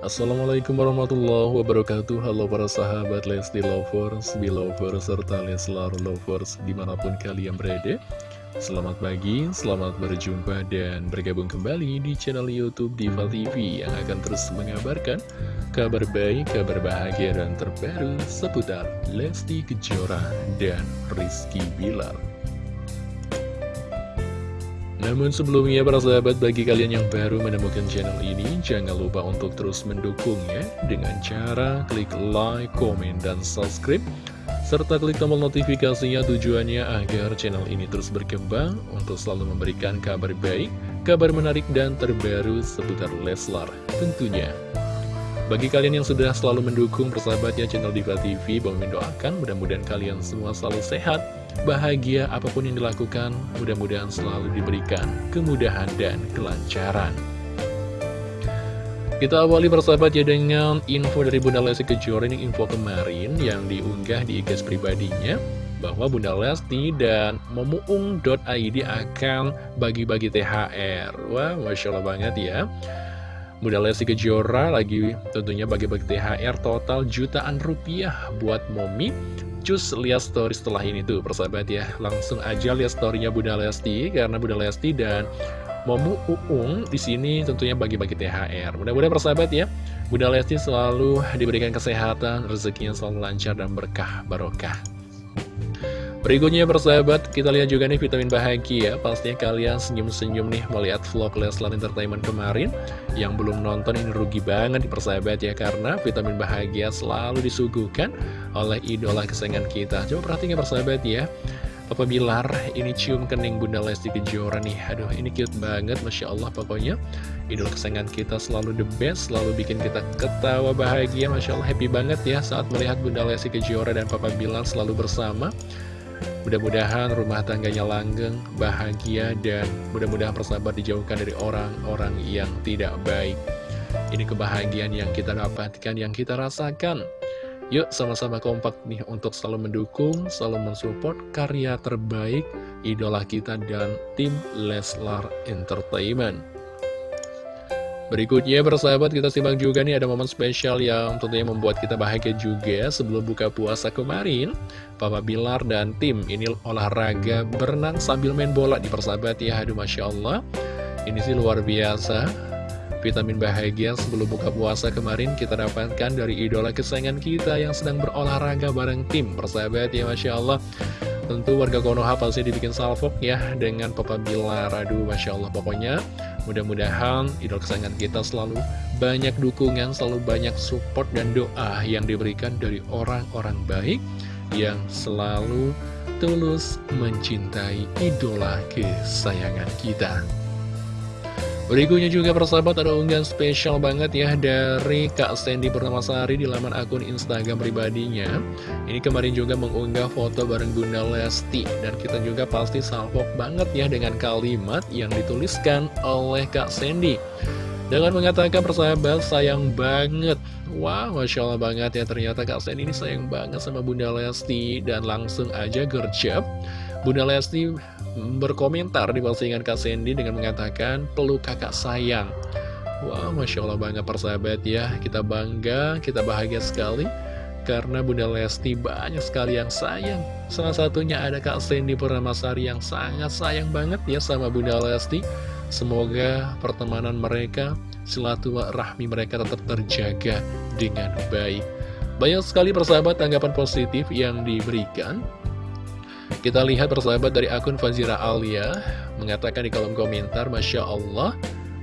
Assalamualaikum warahmatullahi wabarakatuh. Halo para sahabat Lesti Lovers, Belovers, serta Leslar Lovers di mana pun kalian berada. Selamat pagi, selamat berjumpa dan bergabung kembali di channel Youtube Diva TV Yang akan terus mengabarkan kabar baik, kabar bahagia dan terbaru seputar Lesti Kejora dan Rizky Bilar namun sebelumnya para sahabat bagi kalian yang baru menemukan channel ini Jangan lupa untuk terus mendukungnya Dengan cara klik like, komen, dan subscribe Serta klik tombol notifikasinya tujuannya agar channel ini terus berkembang Untuk selalu memberikan kabar baik, kabar menarik dan terbaru seputar Leslar tentunya. Bagi kalian yang sudah selalu mendukung persahabatnya channel Diva TV, Bang mendoakan mudah-mudahan kalian semua selalu sehat, bahagia apa pun yang dilakukan, mudah-mudahan selalu diberikan kemudahan dan kelancaran. Kita awali persahabat ya dengan info dari Bunda Lesti Kejora ini info kemarin yang diunggah di IG pribadinya bahwa Bunda Lesti dan momuung.id akan bagi-bagi THR. Wah, Masya Allah banget ya. Bunda Lesti Kejora lagi tentunya bagi-bagi THR total jutaan rupiah buat Momi Cus lihat story setelah ini tuh persahabat ya. Langsung aja lihat storynya Bunda Lesti Karena Bunda Lesti dan Momu Uung di sini tentunya bagi-bagi THR Mudah-mudahan persahabat ya Bunda Lesti selalu diberikan kesehatan Rezekinya selalu lancar dan berkah barokah Berikutnya persahabat, kita lihat juga nih vitamin bahagia. Pastinya kalian senyum-senyum nih melihat vlog Leslar Entertainment kemarin. Yang belum nonton ini rugi banget nih persahabat ya Karena vitamin bahagia selalu disuguhkan oleh idola kesayangan kita. Coba perhatikan persahabat ya. Papa Bilar ini cium kening Bunda Lesti Kejora nih. Aduh ini cute banget Masya Allah pokoknya. Idola kesayangan kita selalu the best Selalu bikin kita ketawa bahagia. Masya Allah happy banget ya Saat melihat Bunda Lesti Kejora dan Papa Bilar selalu bersama Mudah-mudahan rumah tangganya langgeng, bahagia, dan mudah-mudahan persahabat dijauhkan dari orang-orang yang tidak baik. Ini kebahagiaan yang kita dapatkan, yang kita rasakan. Yuk sama-sama kompak nih untuk selalu mendukung, selalu mensupport karya terbaik idola kita dan tim Leslar Entertainment. Berikutnya bersahabat kita simak juga nih ada momen spesial yang tentunya membuat kita bahagia juga sebelum buka puasa kemarin. Papa Bilar dan tim ini olahraga berenang sambil main bola di persahabat ya. Aduh Masya Allah. Ini sih luar biasa. Vitamin bahagia sebelum buka puasa kemarin kita dapatkan dari idola kesayangan kita yang sedang berolahraga bareng tim persahabat ya Masya Allah Tentu warga Konoha pasti dibikin salvok ya dengan Papa Bilar Aduh Masya Allah pokoknya Mudah-mudahan idol kesayangan kita selalu banyak dukungan, selalu banyak support dan doa yang diberikan dari orang-orang baik yang selalu tulus mencintai idola kesayangan kita. Berikutnya juga persahabat ada unggahan spesial banget ya dari Kak Sandy Purnamasari di laman akun Instagram pribadinya. Ini kemarin juga mengunggah foto bareng Bunda Lesti dan kita juga pasti salvok banget ya dengan kalimat yang dituliskan oleh Kak Sandy. Dengan mengatakan persahabat sayang banget Wah wow, Masya Allah banget ya ternyata Kak Sandy ini sayang banget sama Bunda Lesti Dan langsung aja gercep Bunda Lesti berkomentar di postingan Kak Sandy dengan mengatakan peluk kakak sayang. Wah, wow, Masya Allah bangga persahabat ya. Kita bangga, kita bahagia sekali Karena Bunda Lesti banyak sekali yang sayang. Salah satunya ada Kak Sandy Purnamasari yang sangat sayang banget ya sama Bunda Lesti. Semoga pertemanan mereka, silaturahmi mereka tetap terjaga dengan baik. Banyak sekali persahabat tanggapan positif yang diberikan kita lihat persahabat dari akun Fazira Alia mengatakan di kolom komentar, Masya Allah,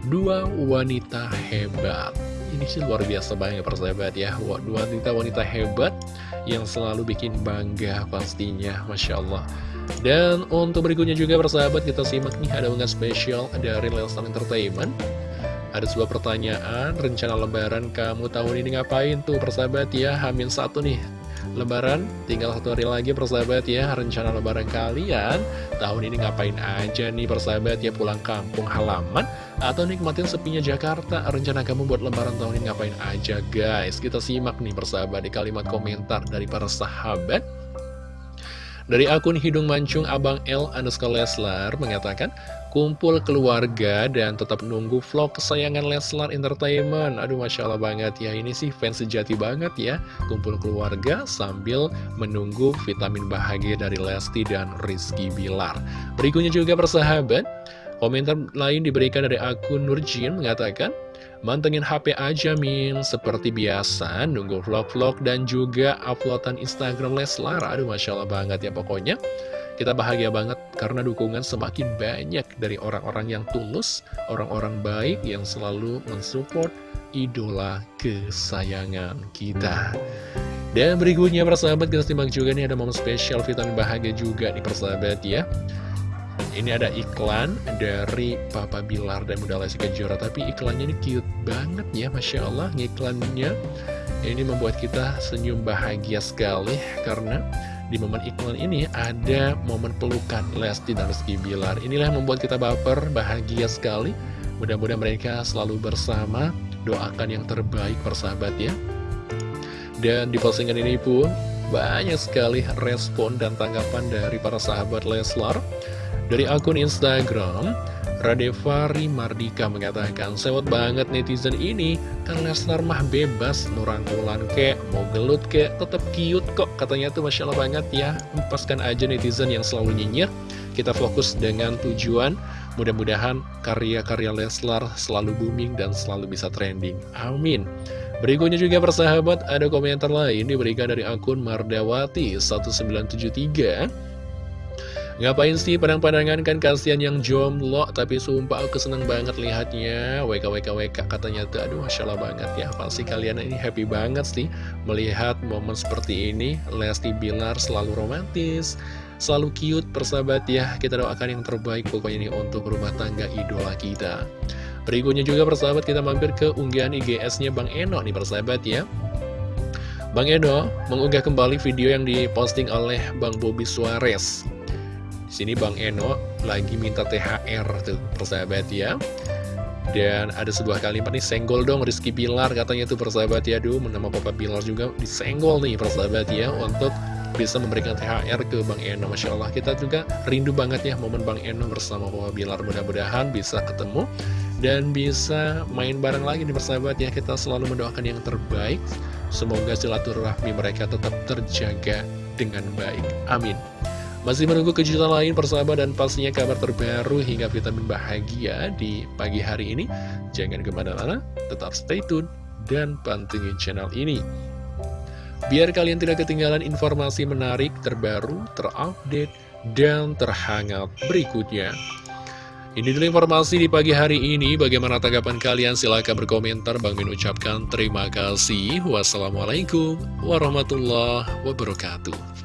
dua wanita hebat. Ini sih luar biasa banget persahabat ya, dua wanita-wanita hebat yang selalu bikin bangga pastinya, Masya Allah. Dan untuk berikutnya juga persahabat kita simak nih ada unggahan spesial dari Lelstar Entertainment. Ada sebuah pertanyaan, rencana lebaran kamu tahun ini ngapain tuh persahabat ya, Hamin satu nih Lebaran tinggal satu hari lagi persahabat ya. Rencana lebaran kalian Tahun ini ngapain aja nih persahabat ya? Pulang kampung halaman Atau nikmatin sepinya Jakarta. Rencana kamu buat lebaran tahun ini ngapain aja guys? Kita simak nih persahabat di kalimat komentar dari para sahabat Dari akun Hidung Mancung Abang L underscore Leslar mengatakan, kumpul keluarga dan tetap nunggu vlog kesayangan Leslar Entertainment. Aduh Masya Allah banget ya, ini sih fans sejati banget ya. Kumpul keluarga sambil menunggu vitamin bahagia dari Lesti dan Rizky Bilar. Berikutnya juga persahabat, komentar lain diberikan dari akun Nurjin mengatakan, Mantengin HP aja Min, seperti biasa nunggu vlog-vlog dan juga uploadan Instagram Leslar. Aduh Masya Allah banget ya pokoknya. Kita bahagia banget karena dukungan semakin banyak dari orang-orang yang tulus, orang-orang baik yang selalu mensupport idola kesayangan kita. Dan berikutnya persahabat kita simak juga nih ada momen spesial vitamin bahagia juga nih persahabat ya. Ini ada iklan dari Papa Bilar dan Bunda Lesti Kejora Tapi iklannya ini cute banget ya Masya Allah Iklannya ini membuat kita senyum bahagia sekali Karena di momen iklan ini ada momen pelukan Lesti dan Rizky Bilar. Inilah yang membuat kita baper, bahagia sekali. Mudah-mudahan mereka selalu bersama Doakan yang terbaik persahabat ya. Dan di postingan ini pun banyak sekali respon dan tanggapan dari para sahabat Leslar dari akun Instagram, Radevari Mardika mengatakan, Sewot banget netizen ini, kan Lesnar mah bebas, nurangkulan kek, mau gelut kek, tetap cute kok. Katanya tuh Masya Allah banget ya, empaskan aja netizen yang selalu nyinyir. Kita fokus dengan tujuan, mudah-mudahan karya-karya Leslar selalu booming dan selalu bisa trending. Amin. Berikutnya juga persahabat, ada komentar lain diberikan dari akun Mardawati 1973 Ngapain sih padang-padangan kan kasihan yang jomblo Tapi sumpah aku seneng banget lihatnya. WKWKWK katanya tuh Aduh Masya Allah banget ya. Pasti kalian ini happy banget sih Melihat momen seperti ini. Lesti Bilar selalu romantis Selalu cute persahabat ya. Kita doakan yang terbaik pokoknya ini untuk rumah tangga idola kita Berikutnya juga persahabat kita mampir ke unggahan IGS-nya Bang Eno nih persahabat ya Bang Eno mengunggah kembali video yang diposting oleh Bang Bobby Suarez di sini Bang Eno lagi minta THR tuh persahabat ya. Dan ada sebuah kalimat nih, senggol dong Rizky Bilar katanya tuh persahabat ya. Aduh, nama Papa Bilar juga disenggol nih persahabat ya untuk bisa memberikan THR ke Bang Eno Masya Allah kita juga rindu banget ya momen Bang Eno bersama Papa Bilar mudah-mudahan bisa ketemu dan bisa main bareng lagi nih persahabat ya kita selalu mendoakan yang terbaik semoga silaturahmi mereka tetap terjaga dengan baik amin masih menunggu kejutan lain persahabat dan pastinya kabar terbaru hingga vitamin bahagia di pagi hari ini. Jangan ke mana-mana, tetap stay tune dan pantengin channel ini. Biar kalian tidak ketinggalan informasi menarik, terbaru, terupdate, dan terhangat berikutnya. Ini dulu informasi di pagi hari ini. Bagaimana tanggapan kalian? Silahkan berkomentar. Bang Min ucapkan terima kasih. Wassalamualaikum warahmatullahi wabarakatuh.